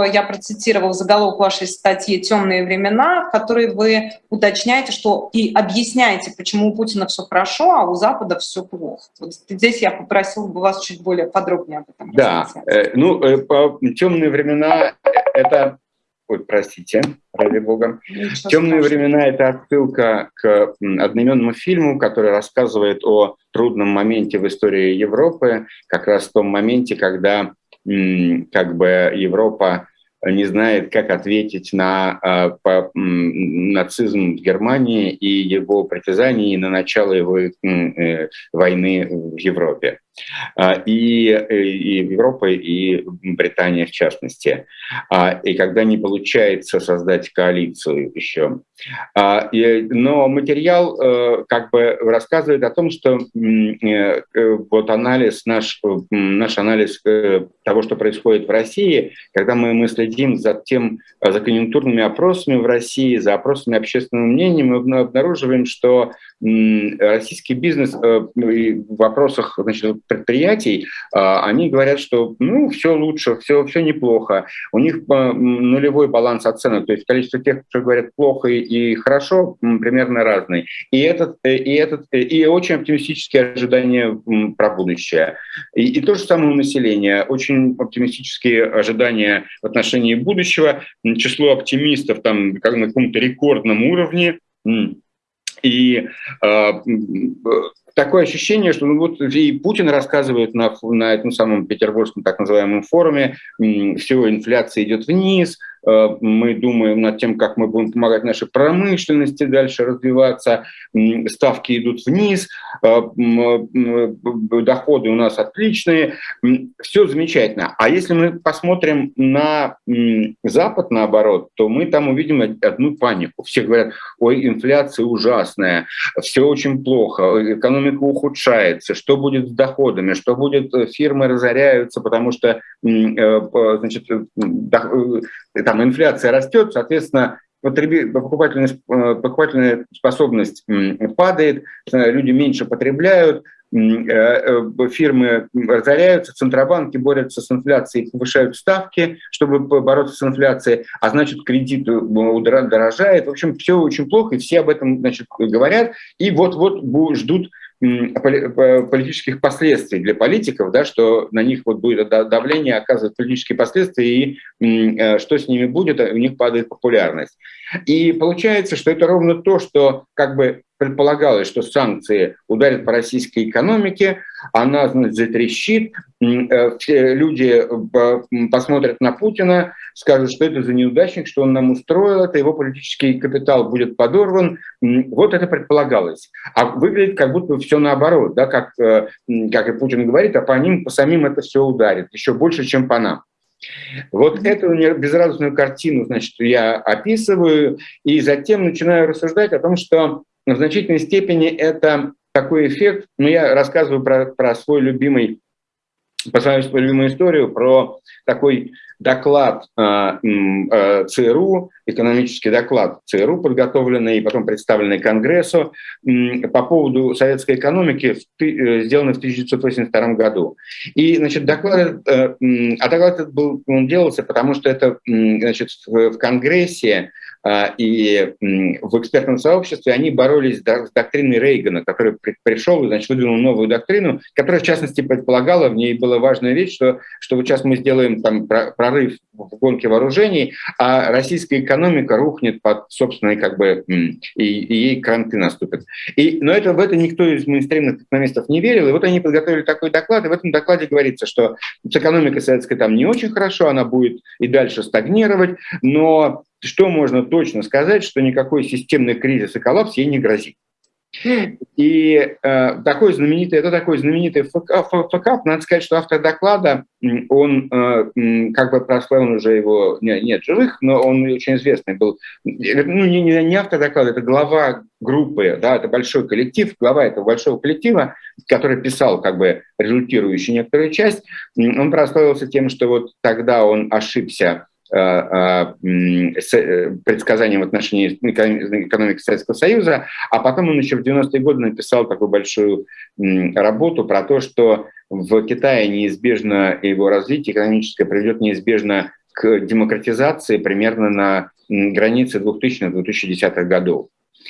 я процитировал заголовок вашей статьи «Темные времена», в которой вы уточняете, что и объясняете, почему у Путина все хорошо, а у Запада все плохо. Вот здесь я попросил бы вас чуть более подробнее об этом Да, э, ну, «Темные времена» — это Ой, простите, ради бога. Ничего «Темные страшного. времена» — это отсылка к одноименному фильму, который рассказывает о трудном моменте в истории Европы, как раз в том моменте, когда как бы Европа не знает, как ответить на а, по, нацизм в Германии и его притязания на начало его э, войны в Европе. А, и, э, и Европа, и Британия в частности. А, и когда не получается создать коалицию еще. А, но материал э, как бы рассказывает о том, что э, вот анализ, наш, наш анализ того, что происходит в России, когда мы, мы следим за тем, за конъюнктурными опросами в России, за опросами общественного мнения, мы обнаруживаем, что российский бизнес в вопросах значит, предприятий, они говорят, что ну, все лучше, все, все неплохо. У них нулевой баланс оценок, то есть количество тех, кто говорят плохо и хорошо, примерно разный. И, этот, э, и, этот, э, и очень оптимистические ожидания про будущее. И, и то же самое у населения. Очень оптимистические ожидания в отношении будущего. Число оптимистов там как на каком-то рекордном уровне. И э, такое ощущение, что ну, вот и Путин рассказывает на, на этом самом петербургском так называемом форуме, все, инфляция идет вниз, мы думаем над тем, как мы будем помогать нашей промышленности дальше развиваться, ставки идут вниз, э, э, доходы у нас отличные, все замечательно. А если мы посмотрим на Запад, наоборот, то мы там увидим одну панику. Все говорят, ой, инфляция ужасная, все очень плохо, экономика ухудшается, что будет с доходами, что будет, фирмы разоряются, потому что значит, там инфляция растет, соответственно, покупательная, э, покупательная способность падает, э, люди меньше потребляют, э, фирмы разоряются, центробанки борются с инфляцией, повышают ставки, чтобы бороться с инфляцией, а значит кредит дорожает. В общем, все очень плохо, и все об этом значит, говорят, и вот-вот ждут политических последствий для политиков, да, что на них вот будет давление, оказывает политические последствия, и э, что с ними будет, у них падает популярность. И получается, что это ровно то, что как бы предполагалось, что санкции ударят по российской экономике, она значит, затрещит, э, люди э, посмотрят на Путина, скажут, что это за неудачник, что он нам устроил, это его политический капитал будет подорван. Вот это предполагалось. А выглядит как будто все наоборот, да, как, э, как и Путин говорит, а по ним, по самим это все ударит, еще больше, чем по нам. Вот эту безрадостную картину, значит, я описываю, и затем начинаю рассуждать о том, что в значительной степени это такой эффект, ну, я рассказываю про, про свой любимый, по свою любимую историю, про такой доклад э, ЦРУ, экономический доклад ЦРУ, подготовленный и потом представленный Конгрессу э, по поводу советской экономики, в, э, сделанный в 1982 году. И, значит, доклад, э, а доклад этот был, он делался, потому что это, значит, в, в Конгрессе и в экспертном сообществе они боролись с доктриной Рейгана, который пришел и значит, выдвинул новую доктрину, которая, в частности, предполагала, в ней была важная вещь, что, что вот сейчас мы сделаем там прорыв в гонке вооружений, а российская экономика рухнет под собственной, как бы, и, и ей кранты наступят. И, но это, в это никто из мейнстримных экономистов не верил, и вот они подготовили такой доклад, и в этом докладе говорится, что с экономикой советской там не очень хорошо, она будет и дальше стагнировать, но что можно точно сказать, что никакой системный кризис и коллапс ей не грозит. И э, такой знаменитый, это такой знаменитый факап, надо сказать, что автор доклада, он э, как бы прославлен уже его, нет, нет живых, но он очень известный был, ну не, не, не автор доклада, это глава группы, да, это большой коллектив, глава этого большого коллектива, который писал как бы результирующую некоторую часть, он прославился тем, что вот тогда он ошибся Э, э, э, предсказаниям в отношении экономики Советского Союза, а потом он еще в 90-е годы написал такую большую работу про то, что в Китае неизбежно его развитие экономическое приведет неизбежно к демократизации примерно на границе 2000-2010 годов.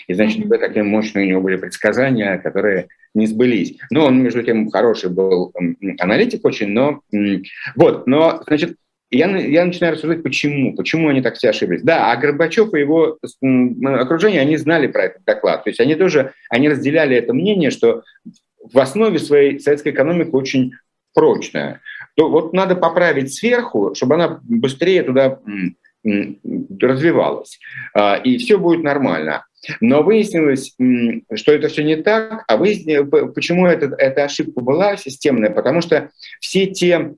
И, значит, такие мощные у него были предсказания, которые не сбылись. Но он, между тем, хороший был аналитик очень, но... Вот, но, значит, я, я начинаю рассуждать, почему, почему они так все ошиблись. Да, а Горбачев и его окружение, они знали про этот доклад. То есть они тоже, они разделяли это мнение, что в основе своей советская экономика очень прочная. То вот надо поправить сверху, чтобы она быстрее туда развивалась. А, и все будет нормально. Но выяснилось, что это все не так, а выяснилось, почему это, эта ошибка была системная, потому что все те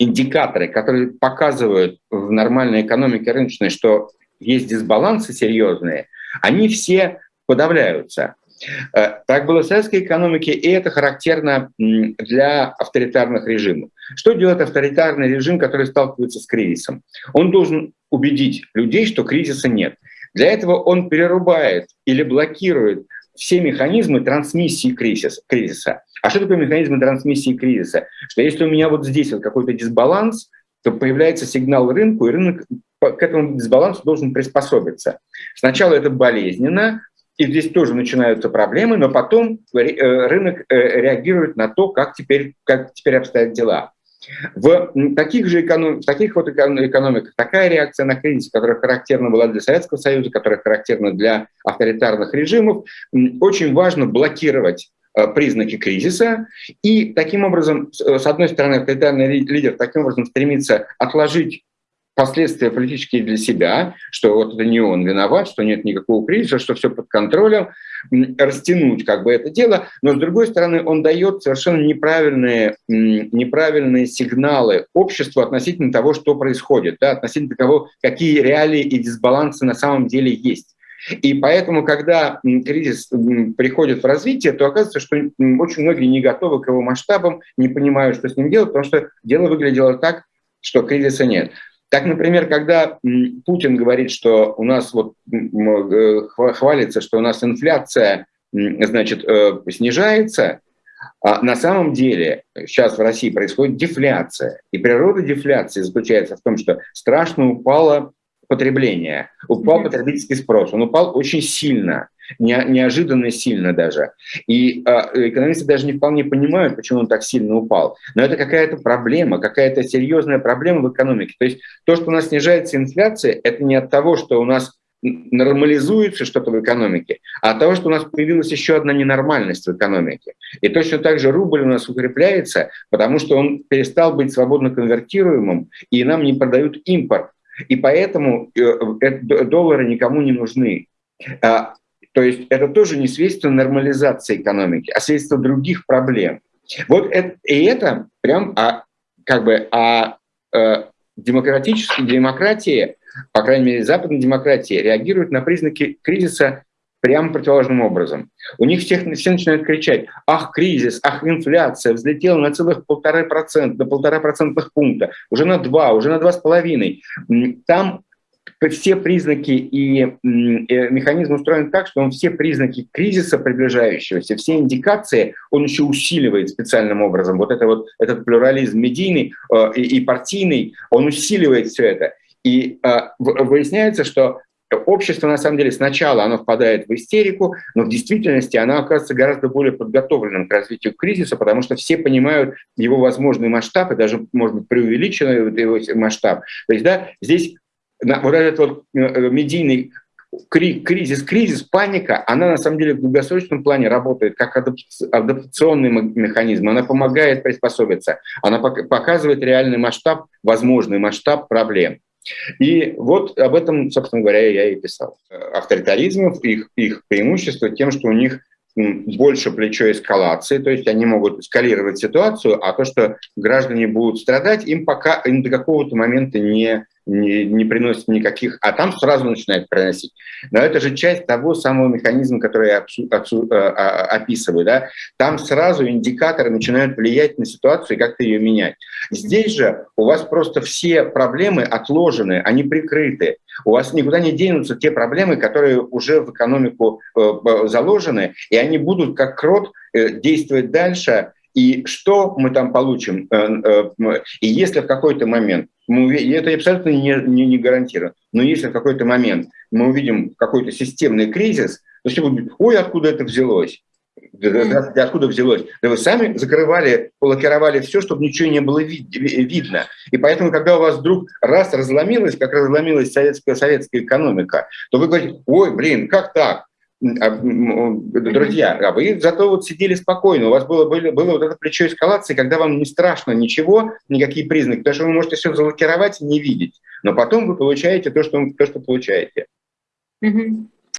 индикаторы, которые показывают в нормальной экономике рыночной, что есть дисбалансы серьезные, они все подавляются. Э, так было в советской экономике, и это характерно для авторитарных режимов. Что делает авторитарный режим, который сталкивается с кризисом? Он должен убедить людей, что кризиса нет. Для этого он перерубает или блокирует все механизмы трансмиссии кризиса. кризиса. А что такое механизмы трансмиссии кризиса? Что если у меня вот здесь вот какой-то дисбаланс, то появляется сигнал рынку, и рынок к этому дисбалансу должен приспособиться. Сначала это болезненно, и здесь тоже начинаются проблемы, но потом э, рынок э, реагирует на то, как теперь, как теперь обстоят дела. В таких же эконом... в таких вот экономиках такая реакция на кризис, которая характерна была для Советского Союза, которая характерна для авторитарных режимов, очень важно блокировать э, признаки кризиса. И таким образом, с одной стороны, авторитарный лидер таким образом стремится отложить последствия политические для себя, что вот это не он виноват, что нет никакого кризиса, что все под контролем, растянуть как бы это дело, но с другой стороны он дает совершенно неправильные, неправильные сигналы обществу относительно того, что происходит, да, относительно того, какие реалии и дисбалансы на самом деле есть. И поэтому, когда кризис приходит в развитие, то оказывается, что очень многие не готовы к его масштабам, не понимают, что с ним делать, потому что дело выглядело так, что кризиса нет. Так, например, когда Путин говорит, что у нас вот э, хвалится, что у нас инфляция значит, э, снижается, а на самом деле сейчас в России происходит дефляция. И природа дефляции заключается в том, что страшно упало потребление, упал потребительский спрос, он упал очень сильно не, неожиданно сильно даже. И э, экономисты даже не вполне понимают, почему он так сильно упал. Но это какая-то проблема, какая-то серьезная проблема в экономике. То есть то, что у нас снижается инфляция, это не от того, что у нас нормализуется что-то в экономике, а от того, что у нас появилась еще одна ненормальность в экономике. И точно так же рубль у нас укрепляется, потому что он перестал быть свободно конвертируемым, и нам не продают импорт. И поэтому э, э, доллары никому не нужны. А то есть это тоже не свидетельство нормализации экономики, а свидетельство других проблем. Вот это, и это прям а, как бы а, а, демократические демократии, по крайней мере, западная демократия, реагируют на признаки кризиса прямо противоположным образом. У них всех, все начинают кричать, ах, кризис, ах, инфляция взлетела на целых полтора процента, до полтора процентных пункта, уже на два, уже на два с половиной. Там все признаки и э, механизм устроен так, что он все признаки кризиса приближающегося, все индикации он еще усиливает специальным образом. Вот это вот этот плюрализм медийный э, и партийный, он усиливает все это. И э, выясняется, что общество, на самом деле, сначала оно впадает в истерику, но в действительности оно оказывается гораздо более подготовленным к развитию кризиса, потому что все понимают его возможный масштаб и даже, может быть, преувеличенный его масштаб. То есть, да, здесь вот этот вот э, э, медийный кризис, кризис, паника, она на самом деле в долгосрочном плане работает как адаптационный механизм, она помогает приспособиться, она показывает реальный масштаб, возможный масштаб проблем. И вот об этом, собственно говоря, я и писал. Авторитаризм, их, их преимущество тем, что у них больше плечо эскалации, то есть они могут эскалировать ситуацию, а то, что граждане будут страдать, им пока им до какого-то момента не не, не приносит никаких, а там сразу начинает приносить. Но это же часть того самого механизма, который я отсу, отсу, э, а, описываю. Да? Там сразу индикаторы начинают влиять на ситуацию и как-то ее менять. Здесь же у вас просто все проблемы отложены, они прикрыты. У вас никуда не денутся те проблемы, которые уже в экономику э, заложены, и они будут как крот э, действовать дальше. И что мы там получим? И если в какой-то момент мы, это абсолютно не, не, не гарантировано, но если в какой-то момент мы увидим какой-то системный кризис, то все будут, ой, откуда это взялось? Да, откуда взялось? Да вы сами закрывали, лакировали все, чтобы ничего не было вид видно. И поэтому, когда у вас вдруг раз разломилась, как разломилась советская, советская экономика, то вы говорите, ой, блин, как так? А, друзья, а вы зато вот сидели спокойно, у вас было, было, было вот это плечо эскалации, когда вам не страшно ничего, никакие признаки, потому что вы можете все залокировать и не видеть, но потом вы получаете то, что, то, что получаете. Mm-hmm.